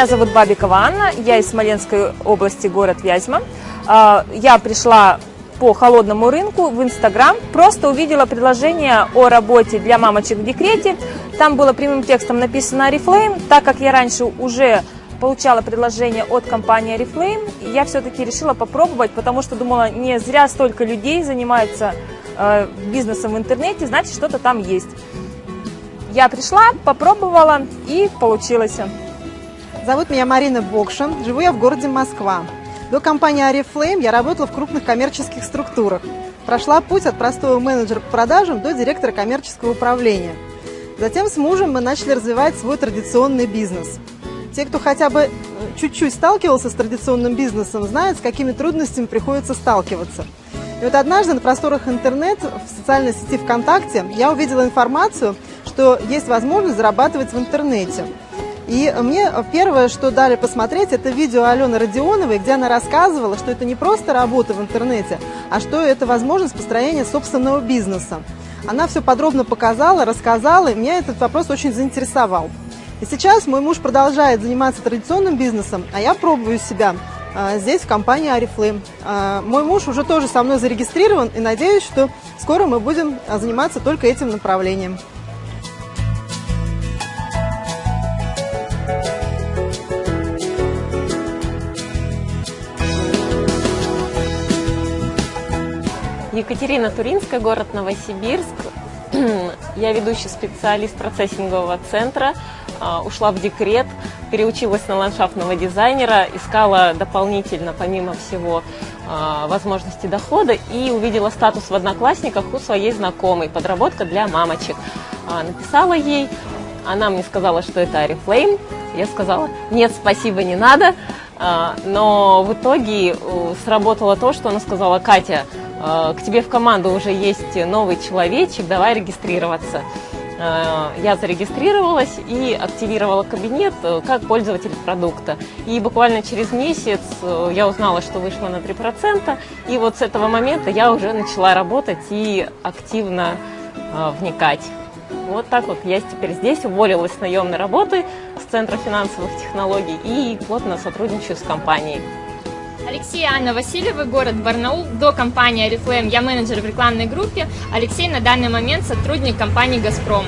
Меня зовут Бабикова Анна, я из Смоленской области, город Вязьма. А, я пришла по холодному рынку в Инстаграм, просто увидела предложение о работе для мамочек в декрете. Там было прямым текстом написано Oriflame. Так как я раньше уже получала предложение от компании Oriflame, я все-таки решила попробовать, потому что думала, не зря столько людей занимаются э, бизнесом в интернете, значит что-то там есть. Я пришла, попробовала и получилось. Зовут меня Марина Бокшин, живу я в городе Москва. До компании Oriflame я работала в крупных коммерческих структурах. Прошла путь от простого менеджера по продажам до директора коммерческого управления. Затем с мужем мы начали развивать свой традиционный бизнес. Те, кто хотя бы э, чуть-чуть сталкивался с традиционным бизнесом, знают, с какими трудностями приходится сталкиваться – и вот однажды на просторах интернета, в социальной сети ВКонтакте, я увидела информацию, что есть возможность зарабатывать в интернете. И мне первое, что дали посмотреть, это видео Алены Родионовой, где она рассказывала, что это не просто работа в интернете, а что это возможность построения собственного бизнеса. Она все подробно показала, рассказала, и меня этот вопрос очень заинтересовал. И сейчас мой муж продолжает заниматься традиционным бизнесом, а я пробую себя а, здесь, в компании Арифлейм. А, мой муж уже тоже со мной зарегистрирован, и надеюсь, что скоро мы будем а, заниматься только этим направлением. Екатерина Туринская, город Новосибирск. Я ведущий специалист процессингового центра, ушла в декрет, переучилась на ландшафтного дизайнера, искала дополнительно, помимо всего, а, возможности дохода и увидела статус в Одноклассниках у своей знакомой, подработка для мамочек. А, написала ей, она мне сказала, что это Арифлейм, я сказала, нет, спасибо, не надо, а, но в итоге э, сработало то, что она сказала, Катя, к тебе в команду уже есть новый человечек, давай регистрироваться. Э, я зарегистрировалась и активировала кабинет э, как пользователь продукта. И буквально через месяц э, я узнала, что вышла на 3%, и вот с этого момента я уже начала работать и активно вникать. Вот так вот я теперь здесь, уволилась с наемной работы с Центра финансовых технологий и плотно сотрудничаю с компанией. Алексей и Анна Васильевы, город Барнаул. До компании Oriflame я менеджер в рекламной группе. Алексей на данный момент сотрудник компании «Газпром».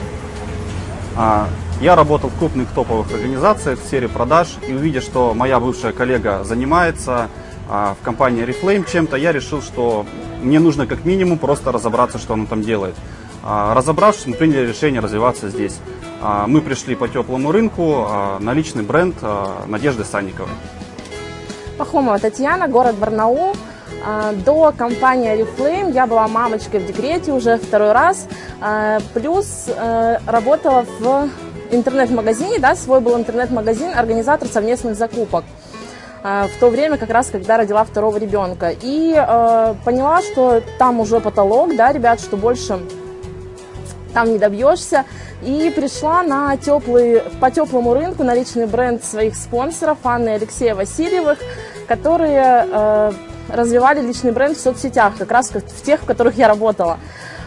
А, я работал в крупных топовых организациях в сфере продаж и увидя, что моя бывшая коллега занимается а, в компании Oriflame чем-то, я решил, что мне нужно как минимум просто разобраться, что она там делает. А, разобравшись, мы приняли решение развиваться здесь. Мы пришли по теплому рынку на личный бренд Надежды Санниковой. Пахомова Татьяна, город Барнаул. А, до компании Oriflame я была мамочкой в декрете уже второй раз. А, плюс э, работала в интернет-магазине, да, свой был интернет-магазин, организатор совместных закупок а, в то время, как раз, когда родила второго ребенка. И э, поняла, что там уже потолок, да, ребят, что больше там не добьешься. И пришла на теплый, по теплому рынку на личный бренд своих спонсоров Анны и Алексея Васильевых, которые э, развивали личный бренд в соцсетях, как раз в тех, в которых я работала.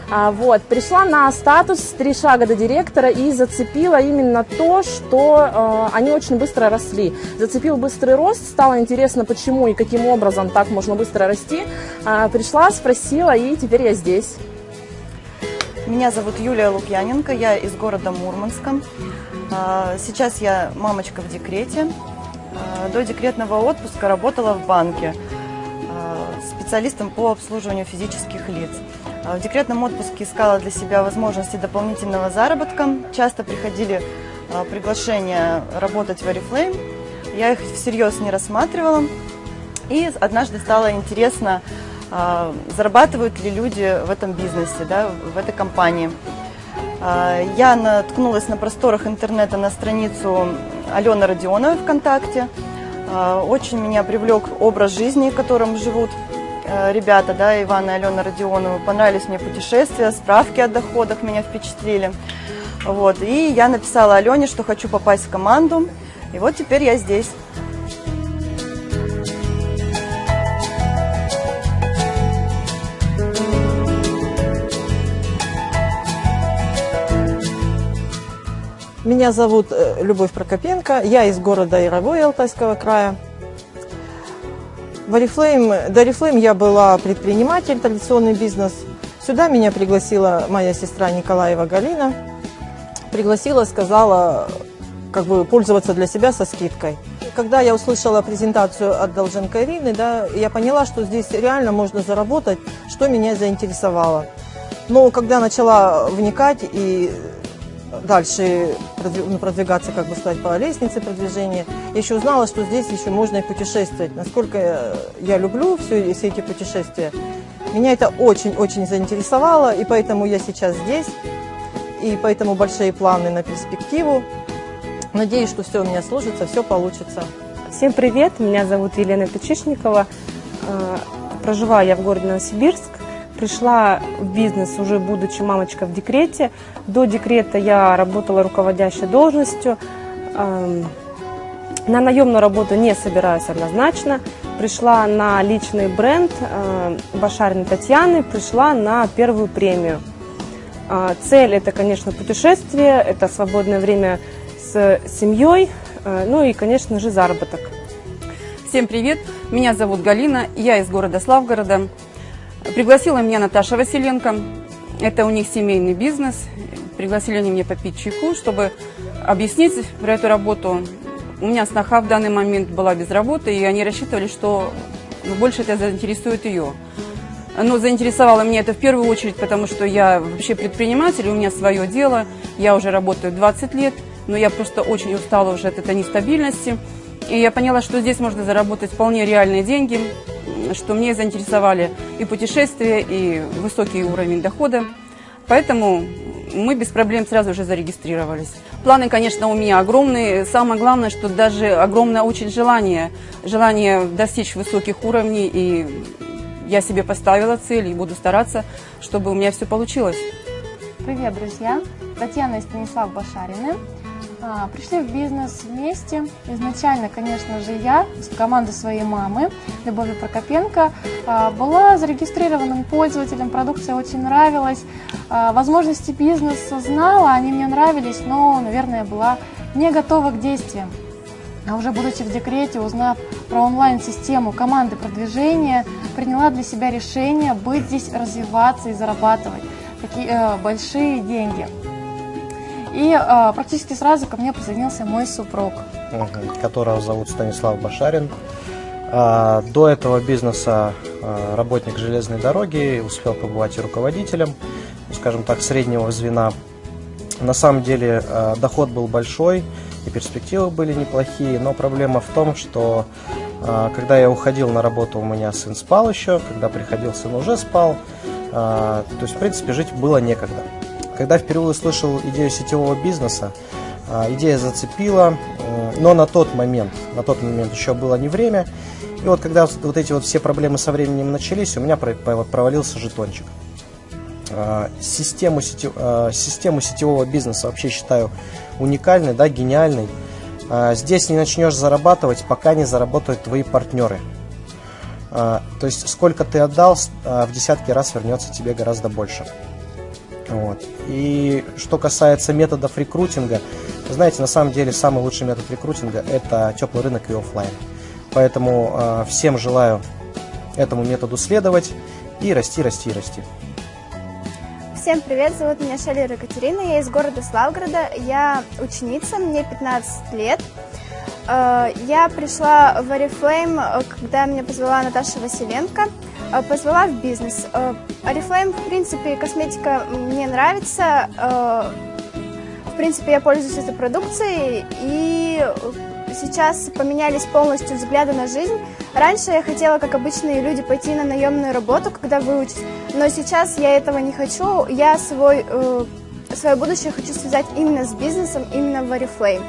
А, вот, пришла на статус «Три шага до директора» и зацепила именно то, что э, они очень быстро росли. Зацепил быстрый рост, стало интересно, почему и каким образом так можно быстро расти. А, пришла, спросила, и теперь я здесь. Меня зовут Юлия Лукьяненко, я из города Мурманска. А, сейчас я мамочка в декрете. А, до декретного отпуска работала в банке а, специалистом по обслуживанию физических лиц. В декретном отпуске искала для себя возможности дополнительного заработка. Часто приходили приглашения работать в Oriflame. Я их всерьез не рассматривала. И однажды стало интересно, зарабатывают ли люди в этом бизнесе, да, в этой компании. Я наткнулась на просторах интернета на страницу Алены Родионовой ВКонтакте. Очень меня привлек образ жизни, которым живут э, ребята, да, Иван и Алена Родионова. Понравились мне путешествия, справки о доходах меня впечатлили. Вот. И я написала Алене, что хочу попасть в команду. И вот теперь я здесь. Меня зовут э, Любовь Прокопенко, я из города Яровой Алтайского края. В Oriflame, до Oriflame я была предприниматель, традиционный бизнес. Сюда меня пригласила моя сестра Николаева Галина. Пригласила, сказала, как бы пользоваться для себя со скидкой. Когда я услышала презентацию от Долженко Ирины, да, я поняла, что здесь реально можно заработать, что меня заинтересовало. Но когда начала вникать и дальше ну, продвигаться, как бы сказать, по лестнице продвижения, я еще узнала, что здесь еще можно и путешествовать. Насколько я люблю все, все эти путешествия, меня это очень-очень заинтересовало, и поэтому я сейчас здесь, и поэтому большие планы на перспективу. Надеюсь, что все у меня сложится, все получится. Всем привет, меня зовут Елена Печишникова. Э, проживаю я в городе Новосибирск. Пришла в бизнес уже будучи мамочка в декрете. До декрета я работала руководящей должностью. Эм, на наемную работу не собираюсь однозначно. Пришла на личный бренд э, Башариной Татьяны, пришла на первую премию. Э, цель это, конечно, путешествие, это свободное время с семьей, э, ну и, конечно же, заработок. Всем привет, меня зовут Галина, я из города Славгорода. Пригласила меня Наташа Василенко. Это у них семейный бизнес. Пригласили они меня попить чайку, чтобы объяснить про эту работу. У меня сноха в данный момент была без работы, и они рассчитывали, что больше это заинтересует ее. Но заинтересовало меня это в первую очередь, потому что я вообще предприниматель, у меня свое дело, я уже работаю 20 лет, но я просто очень устала уже от этой нестабильности. И я поняла, что здесь можно заработать вполне реальные деньги, что мне заинтересовали и путешествия, и высокий уровень дохода. Поэтому мы без проблем сразу же зарегистрировались. Планы, конечно, у меня огромные. Самое главное, что даже огромное очень желание, желание достичь высоких уровней. И я себе поставила цель и буду стараться, чтобы у меня все получилось. Привет, друзья! Татьяна и Станислав Башарины. А, пришли в бизнес вместе. Изначально, конечно же, я с командой своей мамы, Любови Прокопенко, а, была зарегистрированным пользователем, продукция очень нравилась. А, возможности бизнеса знала, они мне нравились, но, наверное, была не готова к действиям. А уже будучи в декрете, узнав про онлайн-систему команды продвижения, приняла для себя решение быть здесь, развиваться и зарабатывать такие э, большие деньги. И э, практически сразу ко мне присоединился мой супруг. Которого зовут Станислав Башарин. А, до этого бизнеса а, работник железной дороги, успел побывать и руководителем, скажем так, среднего звена. На самом деле а, доход был большой, и перспективы были неплохие, но проблема в том, что а, когда я уходил на работу, у меня сын спал еще, когда приходил, сын уже спал. А, то есть, в принципе, жить было некогда. Когда впервые услышал идею сетевого бизнеса, а, идея зацепила, э, но на тот момент, на тот момент еще было не время. И вот когда вот эти вот все проблемы со временем начались, у меня провалился жетончик. А, систему, сетев, а, систему сетевого бизнеса вообще считаю уникальной, да, гениальной. Здесь не начнешь зарабатывать, пока не заработают твои партнеры. То есть сколько ты отдал, в десятки раз вернется тебе гораздо больше. Вот. И что касается методов рекрутинга, знаете, на самом деле самый лучший метод рекрутинга – это теплый рынок и офлайн. Поэтому э, всем желаю этому методу следовать и расти, расти, расти. Всем привет, зовут меня Шалера Екатерина, я из города Славгорода, я ученица, мне 15 лет. Э, я пришла в Oriflame, когда меня позвала Наташа Василенко. Э, позвала в бизнес. Oriflame, э, в принципе, косметика мне нравится. Э, в принципе, я пользуюсь этой продукцией, и сейчас поменялись полностью взгляды на жизнь. Раньше я хотела, как обычные люди, пойти на наемную работу, когда выучусь, но сейчас я этого не хочу. Я свой, свое будущее хочу связать именно с бизнесом, именно в Oriflame.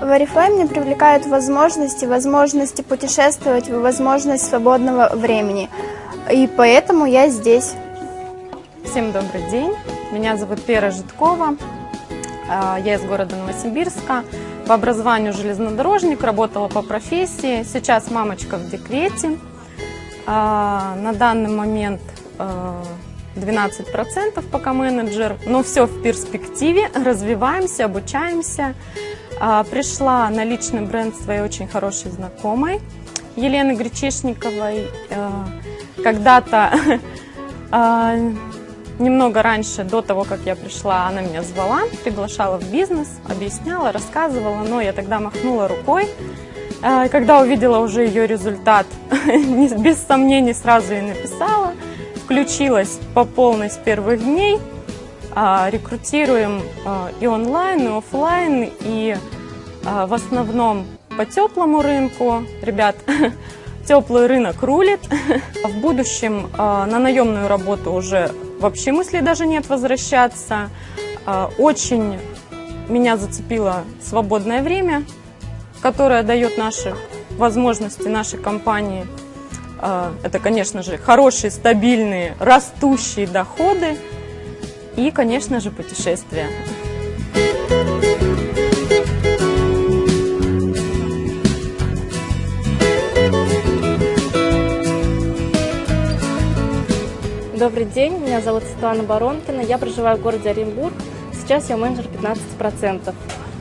В Oriflame мне привлекают возможности, возможности путешествовать, возможность свободного времени – и поэтому я здесь. Всем добрый день. Меня зовут Вера Житкова. А, я из города Новосибирска. По образованию железнодорожник, работала по профессии. Сейчас мамочка в декрете. А, на данный момент а, 12% пока менеджер, но все в перспективе, развиваемся, обучаемся. А, пришла на личный бренд своей очень хорошей знакомой Елены Гречишниковой. Когда-то, а, немного раньше, до того, как я пришла, она меня звала, приглашала в бизнес, объясняла, рассказывала, но я тогда махнула рукой. А, когда увидела уже ее результат, без сомнений сразу ей написала, включилась по полной с первых дней, а, рекрутируем и онлайн, и офлайн, и в основном по теплому рынку. Ребят, теплый рынок рулит. В будущем на наемную работу уже вообще мысли даже нет возвращаться. Очень меня зацепило свободное время, которое дает наши возможности нашей компании. Это, конечно же, хорошие, стабильные, растущие доходы и, конечно же, путешествия. Добрый день, меня зовут Светлана Баронкина, я проживаю в городе Оренбург, сейчас я менеджер 15%.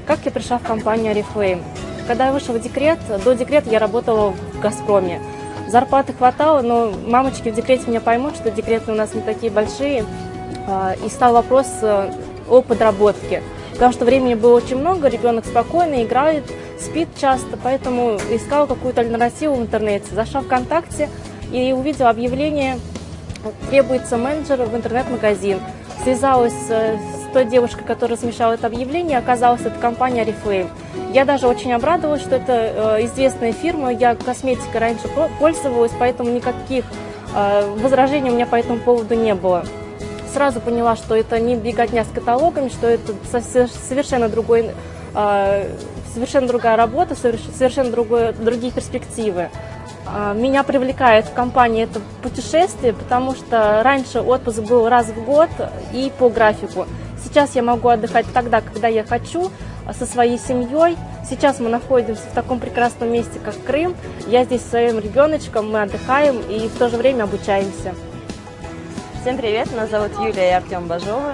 Как я пришла в компанию Oriflame? Когда я вышла в декрет, до декрета я работала в «Газпроме». Зарплаты хватало, но мамочки в декрете меня поймут, что декреты у нас не такие большие. А, и стал вопрос э, о подработке. Потому что времени было очень много, ребенок спокойно играет, спит часто, поэтому искала какую-то альтернативу в интернете. Зашла ВКонтакте и увидела объявление требуется менеджер в интернет-магазин. Связалась с той девушкой, которая размещала это объявление, оказалось, это компания Reflame. Я даже очень обрадовалась, что это э, известная фирма, я косметикой раньше пользовалась, поэтому никаких э, возражений у меня по этому поводу не было. Сразу поняла, что это не беготня с каталогами, что это совершенно другой э, совершенно другая работа, совершенно другое, другие перспективы. А, меня привлекает в компании это путешествие, потому что раньше отпуск был раз в год и по графику. Сейчас я могу отдыхать тогда, когда я хочу, а, со своей семьей. Сейчас мы находимся в таком прекрасном месте, как Крым. Я здесь со своим ребеночком, мы отдыхаем и в то же время обучаемся. Всем привет, меня зовут Юлия и Артем Бажовы.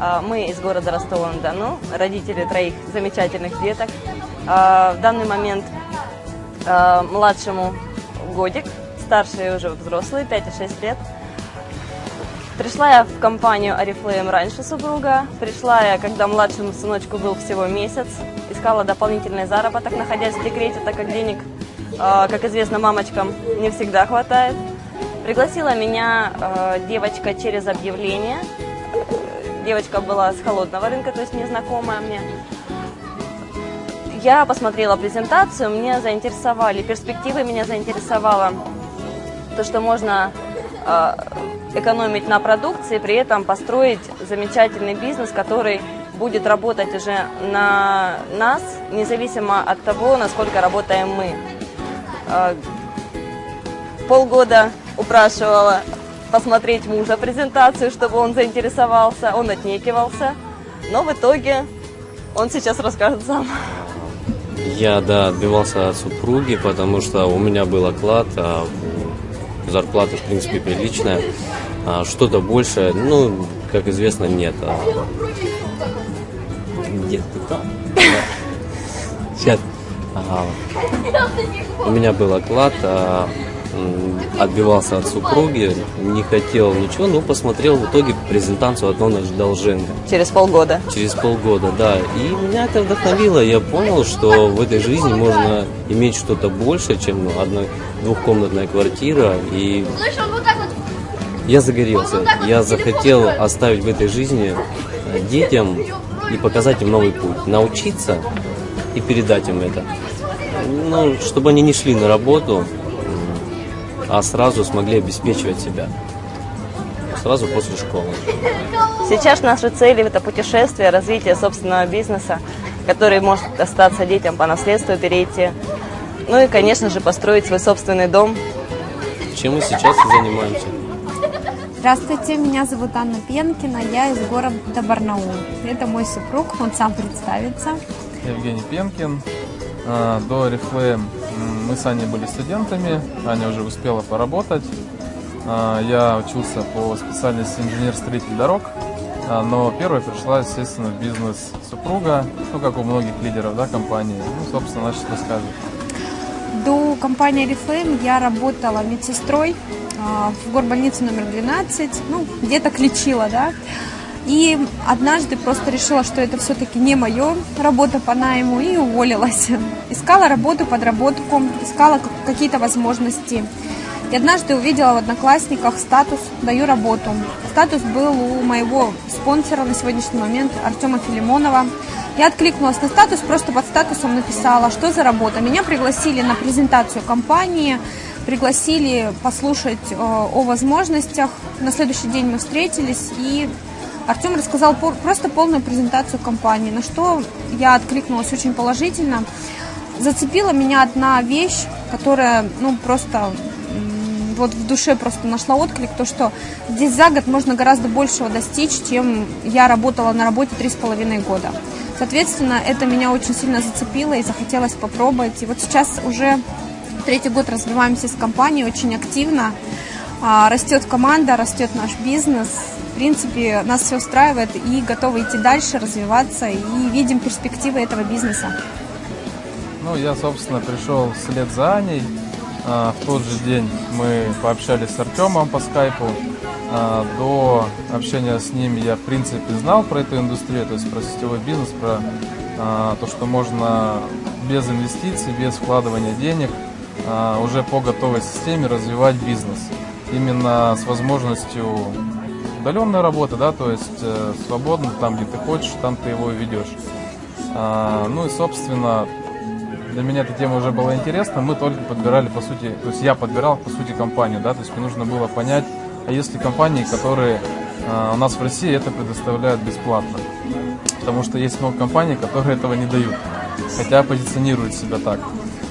А, мы из города Ростова-на-Дону, родители троих замечательных деток. В данный момент младшему годик, старшие уже взрослые, 5 и 6 лет. Пришла я в компанию Oriflame раньше супруга. Пришла я, когда младшему сыночку был всего месяц. Искала дополнительный заработок, находясь в декрете, так как денег, а, как известно, мамочкам не всегда хватает. Пригласила меня а, девочка через объявление. Девочка была с холодного рынка, то есть незнакомая мне. Я посмотрела презентацию, меня заинтересовали, перспективы меня заинтересовало то, что можно э, экономить на продукции, при этом построить замечательный бизнес, который будет работать уже на нас, независимо от того, насколько работаем мы. Э, полгода упрашивала посмотреть мужа презентацию, чтобы он заинтересовался, он отнекивался, но в итоге он сейчас расскажет сам. Я, да, отбивался от супруги, потому что у меня был оклад, а зарплата, в принципе, приличная. А что-то больше, ну, как известно, нет. А... Нет, Сейчас. Ага. У меня был оклад, а отбивался от супруги, не хотел ничего, но посмотрел в итоге презентацию одного Долженко. Через полгода? Через полгода, да. И меня это вдохновило. Я понял, что в этой жизни можно иметь что-то больше, чем одна двухкомнатная квартира. И я загорелся. Я захотел оставить в этой жизни э, детям и показать им новый путь. Научиться и передать им это. Ну, чтобы они не шли на работу, а сразу смогли обеспечивать себя. Сразу после школы. Сейчас наши цели – это путешествие, развитие собственного бизнеса, который может остаться детям по наследству, перейти. Ну и, конечно же, построить свой собственный дом. Чем мы сейчас и занимаемся. Здравствуйте, меня зовут Анна Пенкина, я из города Барнаул. Это мой супруг, он сам представится. Евгений Пенкин. А, до Oriflame мы с Аней были студентами, Аня уже успела поработать. А, я учился по специальности инженер-строитель дорог, а, но первой пришла, естественно, в бизнес супруга, ну, как у многих лидеров да, компании. Ну, собственно, значит, расскажет. До компании Oriflame я работала медсестрой а, в горбольнице номер 12, ну, где-то лечила, да. И однажды просто решила, что это все-таки не мое, работа по найму, и уволилась. Искала работу, подработку, искала какие-то возможности. И однажды увидела в Одноклассниках статус «Даю работу». Статус был у моего спонсора на сегодняшний момент Артема Филимонова. Я откликнулась на статус, просто под статусом написала, что за работа. Меня пригласили на презентацию компании, пригласили послушать э, о возможностях. На следующий день мы встретились, и Артем рассказал просто полную презентацию компании, на что я откликнулась очень положительно. Зацепила меня одна вещь, которая, ну, просто вот в душе просто нашла отклик, то, что здесь за год можно гораздо большего достичь, чем я работала на работе три с половиной года. Соответственно, это меня очень сильно зацепило и захотелось попробовать. И вот сейчас уже третий год развиваемся с компанией очень активно. А, растет команда, растет наш бизнес. Принципе, нас все устраивает и готовы идти дальше, развиваться и видим перспективы этого бизнеса. Ну, я, собственно, пришел вслед за Аней. А, в тот же день мы пообщались с Артемом по скайпу. А, до общения с ним я, в принципе, знал про эту индустрию, то есть про сетевой бизнес, про а, то, что можно без инвестиций, без вкладывания денег уже по готовой системе развивать бизнес. Именно с возможностью удаленной работы, да, то есть э, свободно, там, где ты хочешь, там ты его и ведешь. Ну и, собственно, для меня эта тема уже была интересна, мы только подбирали, по сути, то есть я подбирал, по сути, компанию, да, то есть мне нужно было понять, а есть ли компании, которые э, у нас в России это предоставляют бесплатно. Потому что есть много компаний, которые этого не дают, хотя позиционируют себя так.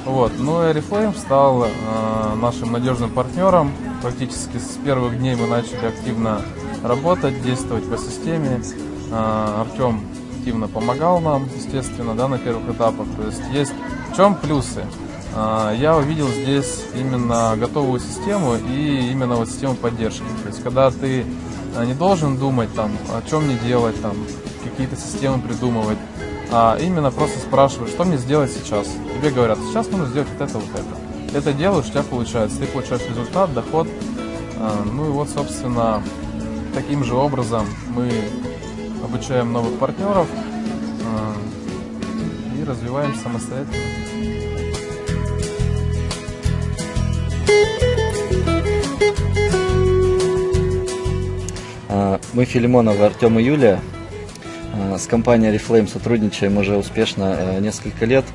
Вот. Ну и Oriflame стал э, нашим надежным партнером. Практически с первых дней мы начали активно работать, действовать по системе. Э, Артем активно помогал нам, естественно, да, на первых этапах. То есть есть в чем плюсы? А, я увидел здесь именно готовую систему и именно вот систему поддержки. То есть, когда ты а, не должен думать там, о чем мне делать, там, какие-то системы придумывать, а именно просто спрашиваешь, что мне сделать сейчас. Тебе говорят, сейчас нужно сделать вот это, вот это. Это делаешь, у тебя получается. Ты получаешь результат, доход. А, ну и вот, собственно, таким же образом мы обучаем новых партнеров и развиваемся самостоятельно. А, мы Филимонов Артем и Юлия. А, с компанией Reflame сотрудничаем уже успешно несколько лет.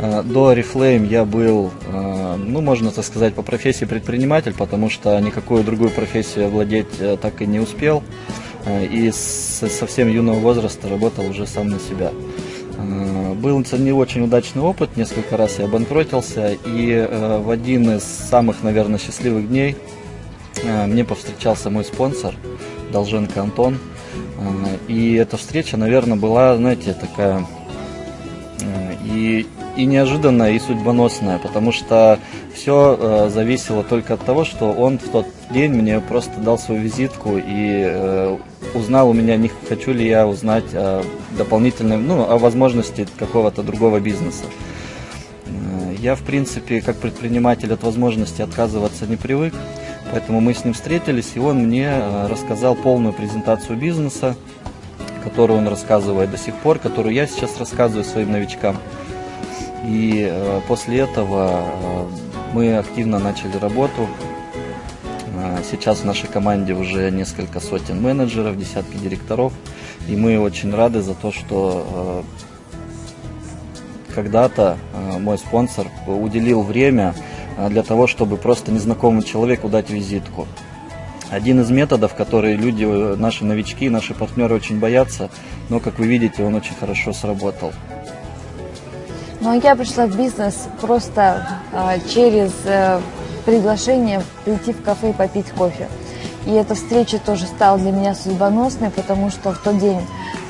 А, до Reflame я был, ну, можно так сказать, по профессии предприниматель, потому что никакую другую профессию владеть э, так и не успел. И с совсем юного возраста работал уже сам на себя. Был не очень удачный опыт, несколько раз я обанкротился, и э, в один из самых, наверное, счастливых дней э, мне повстречался мой спонсор, Долженко Антон. Э, и эта встреча, наверное, была, знаете, такая и, и неожиданная, и судьбоносная, потому что все зависело только от того, что он в тот день мне просто дал свою визитку и узнал у меня, не хочу ли я узнать о дополнительном, ну, о возможности какого-то другого бизнеса. Э, я, в принципе, как предприниматель от возможности отказываться не привык, поэтому мы с ним встретились, и он мне э, рассказал полную презентацию бизнеса, которую он рассказывает до сих пор, которую я сейчас рассказываю своим новичкам. И э, после этого мы активно начали работу, а, сейчас в нашей команде уже несколько сотен менеджеров, десятки директоров. И мы очень рады за то, что когда-то мой спонсор уделил время для того, чтобы просто незнакомому человеку дать визитку. Один из методов, которые люди, наши новички, наши партнеры очень боятся, но, как вы видите, он очень хорошо сработал. Ну, а я пришла в бизнес просто э, через э, приглашение прийти в кафе и попить кофе. И эта встреча тоже стала для меня судьбоносной, потому что в тот день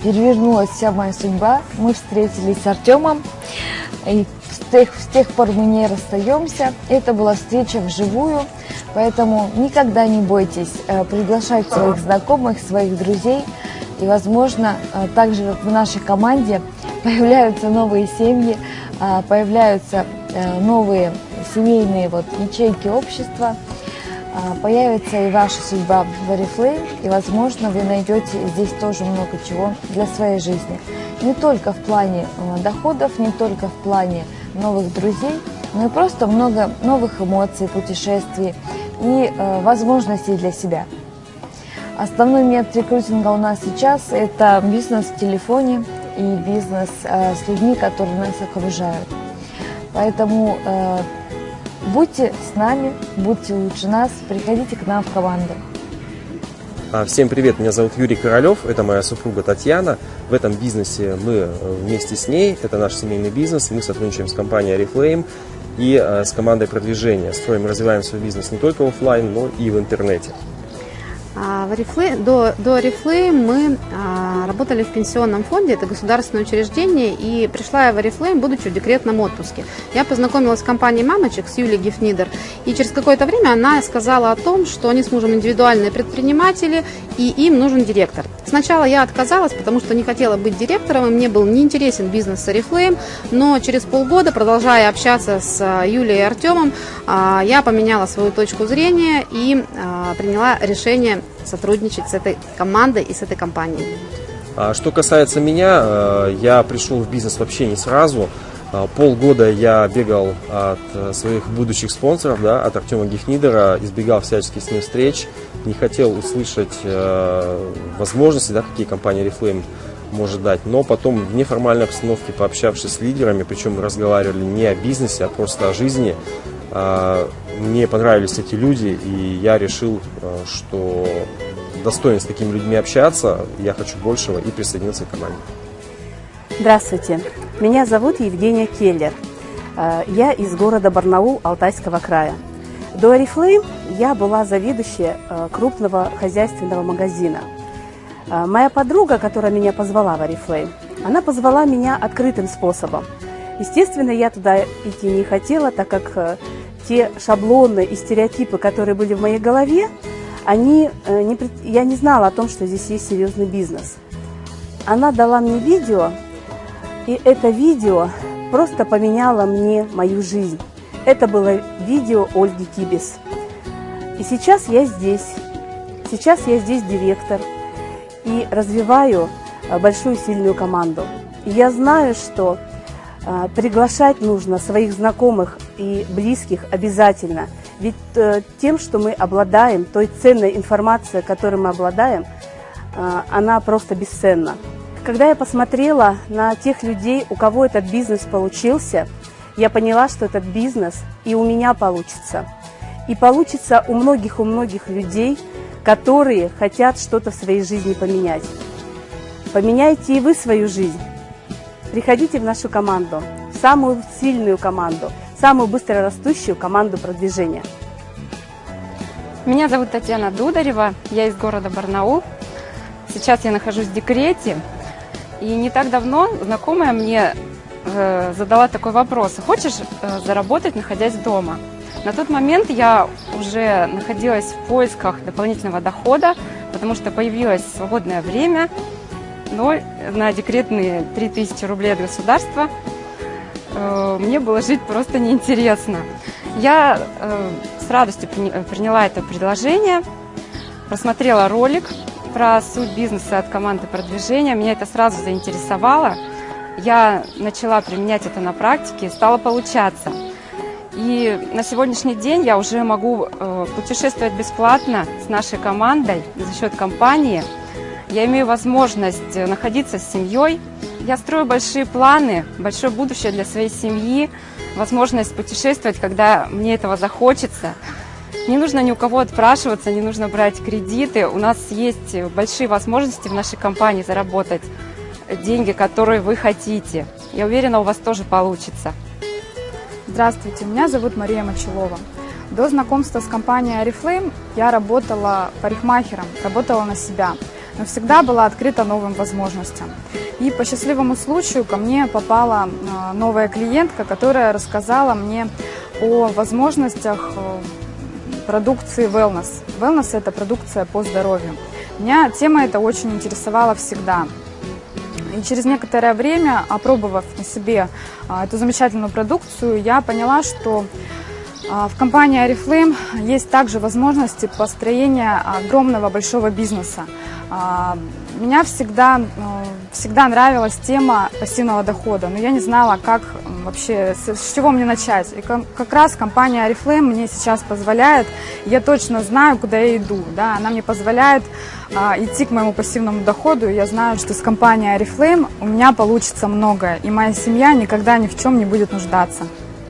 перевернулась вся моя судьба. Мы встретились с Артемом, и с тех, с тех пор мы не расстаемся. Это была встреча вживую. Поэтому никогда не бойтесь э, приглашать своих знакомых, своих друзей. И, возможно, э, также в нашей команде появляются новые семьи, э, появляются новые семейные вот ячейки общества, появится и ваша судьба в Oriflame, и, возможно, вы найдете здесь тоже много чего для своей жизни. Не только в плане доходов, не только в плане новых друзей, но и просто много новых эмоций, путешествий, и э, возможностей для себя. Основной метод рекрутинга у нас сейчас – это бизнес в телефоне и бизнес э, с людьми, которые нас окружают. Поэтому э, будьте с нами, будьте лучше нас, приходите к нам в команду. А, всем привет, меня зовут Юрий Королев, это моя супруга Татьяна. В этом бизнесе мы э, вместе с ней, это наш семейный бизнес, мы сотрудничаем с компанией Oriflame и э, с командой продвижения. Строим и развиваем свой бизнес не только офлайн, но и в интернете. А, в Oriflame, до, до Oriflame мы а, работали в пенсионном фонде, это государственное учреждение, и пришла я в Oriflame, будучи в декретном отпуске. Я познакомилась с компанией «Мамочек» с Юлией Гифнидер, и через какое-то время она сказала о том, что они с мужем индивидуальные предприниматели, и им нужен директор. Сначала я отказалась, потому что не хотела быть директором, и мне был неинтересен бизнес с Oriflame, но через полгода, продолжая общаться с а, Юлией и Артемом, а, я поменяла свою точку зрения и приняла решение сотрудничать с этой командой и с этой компанией. А что касается меня, э, я пришел в бизнес вообще не сразу. А, полгода я бегал от э, своих будущих спонсоров, да, от Артема Гефнидера, избегал всяческих с ним встреч, не хотел услышать э, возможности, да, какие компания Reflame может дать. Но потом в неформальной обстановке, пообщавшись с лидерами, причем разговаривали не о бизнесе, а просто о жизни, а, мне понравились эти люди, и я решил, что достоин с такими людьми общаться, я хочу большего и присоединиться к команде. Здравствуйте, меня зовут Евгения Келлер. А, я из города Барнаул Алтайского края. До Oriflame я была заведующей крупного хозяйственного магазина. Моя подруга, которая меня позвала в Oriflame, она позвала меня открытым способом. Естественно, я туда идти не хотела, так как те шаблоны и стереотипы, которые были в моей голове, они, э, не, я не знала о том, что здесь есть серьезный бизнес. Она дала мне видео, и это видео просто поменяло мне мою жизнь. Это было видео Ольги Кибис. И сейчас я здесь. Сейчас я здесь директор и развиваю э, большую сильную команду. И я знаю, что э, приглашать нужно своих знакомых и близких обязательно. Ведь э, тем, что мы обладаем, той ценной информацией, которой мы обладаем, э, она просто бесценна. Когда я посмотрела на тех людей, у кого этот бизнес получился, я поняла, что этот бизнес и у меня получится. И получится у многих, у многих людей, которые хотят что-то в своей жизни поменять. Поменяйте и вы свою жизнь. Приходите в нашу команду, самую сильную команду – самую быстрорастущую команду продвижения. Меня зовут Татьяна Дударева, я из города Барнаул. Сейчас я нахожусь в декрете. И не так давно знакомая мне э, задала такой вопрос. Хочешь э, заработать, находясь дома? На тот момент я уже находилась в поисках дополнительного дохода, потому что появилось свободное время, но на декретные 3000 рублей от государства мне было жить просто неинтересно. Я э, с радостью приняла это предложение, просмотрела ролик про суть бизнеса от команды продвижения. Меня это сразу заинтересовало. Я начала применять это на практике, стало получаться. И на сегодняшний день я уже могу э, путешествовать бесплатно с нашей командой за счет компании. Я имею возможность находиться с семьей, я строю большие планы, большое будущее для своей семьи, возможность путешествовать, когда мне этого захочется. Не нужно ни у кого отпрашиваться, не нужно брать кредиты. У нас есть большие возможности в нашей компании заработать деньги, которые вы хотите. Я уверена, у вас тоже получится. Здравствуйте, меня зовут Мария Мочелова. До знакомства с компанией Oriflame я работала парикмахером, работала на себя, но всегда была открыта новым возможностям. И по счастливому случаю ко мне попала а, новая клиентка, которая рассказала мне о возможностях э, продукции wellness. Wellness – это продукция по здоровью. Меня тема эта очень интересовала всегда. И через некоторое время, опробовав на себе а, эту замечательную продукцию, я поняла, что а, в компании Oriflame есть также возможности построения огромного большого бизнеса. А, меня всегда, ну, всегда нравилась тема пассивного дохода, но я не знала, как вообще, с чего мне начать. И как раз компания Oriflame мне сейчас позволяет, я точно знаю, куда я иду. Да? Она мне позволяет а, идти к моему пассивному доходу, и я знаю, что с компанией Oriflame у меня получится многое, и моя семья никогда ни в чем не будет нуждаться.